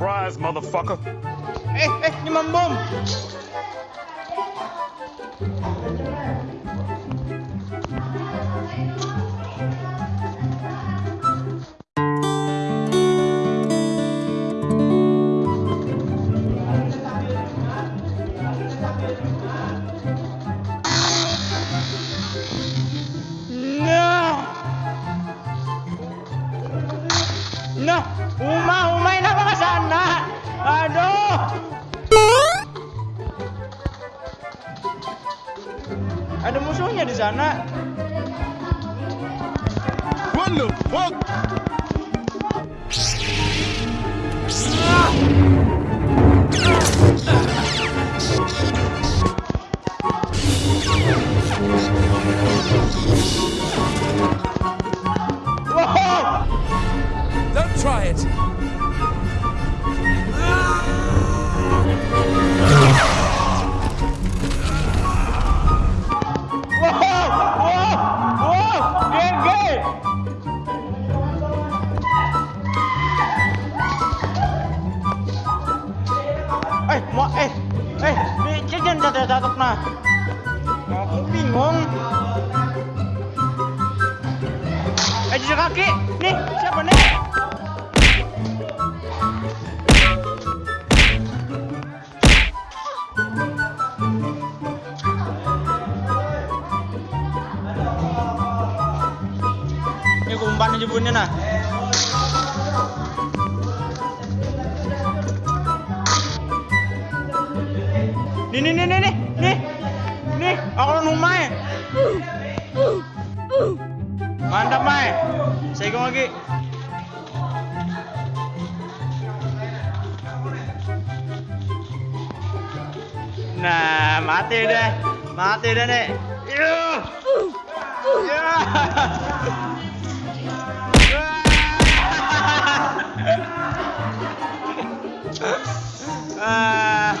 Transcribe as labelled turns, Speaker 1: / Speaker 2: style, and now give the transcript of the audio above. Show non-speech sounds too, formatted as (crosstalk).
Speaker 1: Surprise, motherfucker.
Speaker 2: Eh, eh, ini membom. Nah. Nah, Uma, Uma, kenapa ke sana? Aduh. Ada musuhnya di sana.
Speaker 1: What the?
Speaker 2: Eh, mau eh, eh, ini jangan jatuh-jatuh nah. Aku bingung. Eh, jejak kaki. Nih, siapa nih? Ini aku umpan aja nah. Nih nih nih nih nih nih aku lawan Umay. Mantap Mai. Saya lagi. Nah, mati deh. Mati deh nih. Yuh. Ya. (laughs) Ah.